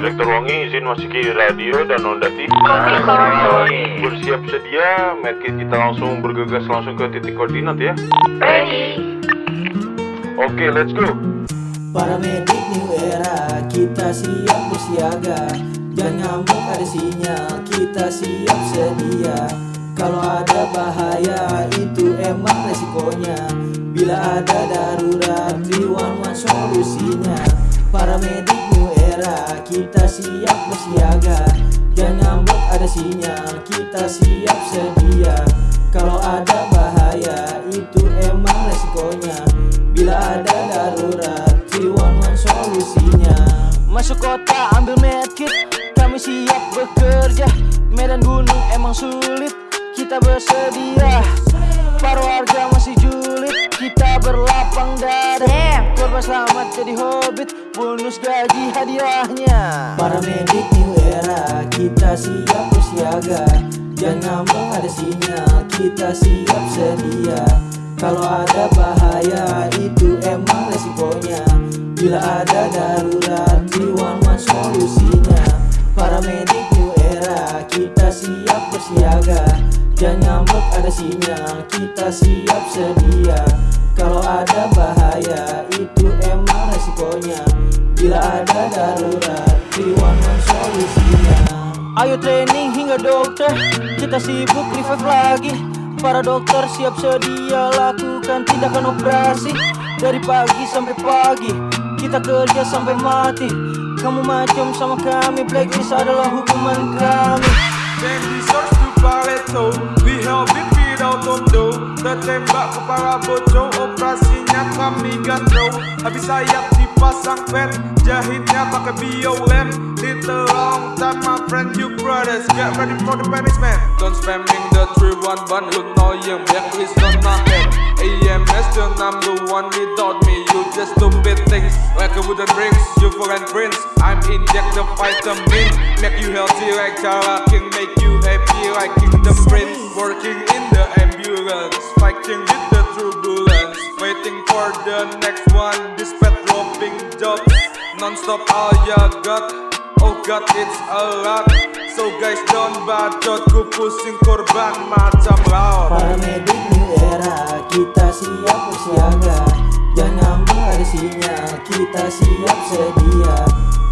Direktur Wangi izin masuki radio dan Onda TV. Bersiap sedia, medkit kita langsung bergegas langsung ke titik koordinat ya. Ready. Oke, let's go. Para medik new era kita siap bersiaga Jangan ngambek ada sinyal kita siap sedia Kalau ada bahaya itu emang resikonya Bila ada darurat 311 solusinya Para medik new era kita siap bersiaga. Jangan ngambek ada sinyal kita siap sedia. Kalau ada bahaya itu emang resikonya. Bila ada darurat 311 solusinya. Masuk kota ambil medkit. Kami siap bekerja. Medan gunung emang sulit Kita bersedia Para warga masih julid Kita berlapang dada. Korban selamat jadi hobbit Bonus gaji hadiahnya. Para medik new era Kita siap bersiaga. Jangan ada sinyal Kita siap sedia. Kalau ada bahaya itu emang resikonya. Bila ada darurat 311 solusinya. Para medik new era Kita siap bersiaga Jangan ngambek ada sinyal Kita siap sedia. Kalau ada bahaya itu emang resikonya. Bila ada darurat 311 solusinya. Ayo training hingga dokter Kita sibuk revive lagi. Para dokter siap sedia lakukan tindakan operasi. Dari pagi sampai pagi Kita kerja sampai mati. Kamu macam sama kami Blacklist adalah hukuman kami Barreto Vì heo biết vì đau tôm đầu Tớ thêm bạc của Paraboto. Opera xin nhát và mình gắn đầu Habisayat dipasang pen Jahitnya pakai biolen Little long time my friend you brothers Get ready for the punishment. Don't spamming the 311 Lu know yang blacklist gonna hit AMS the number one Without me you just stupid things. Like a wooden rings You foreign prince. I'm inject the vitamin Make you healthy like Jara King Make you happy like Kingdom Prince. Working in the ambulance Fighting with the turbulence. Waiting for the next one jobs Non-stop all you got Oh god it's a lot. So guys don't bacot Ku pusing korban macam laut. Para medik new era Kita siap bersiaga. Jangan sinyal Kita siap sedia.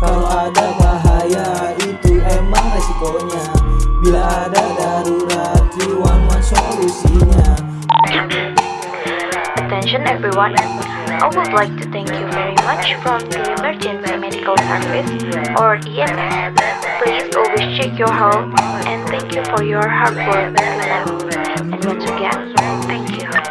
Kalau ada bahaya Itu emang resikonya. Bila ada darurat 311 solusinya. Attention everyone. I would like to thank you much from the Emergency Medical Service or EMS. Please always check your health and thank you for your hard work. And once again,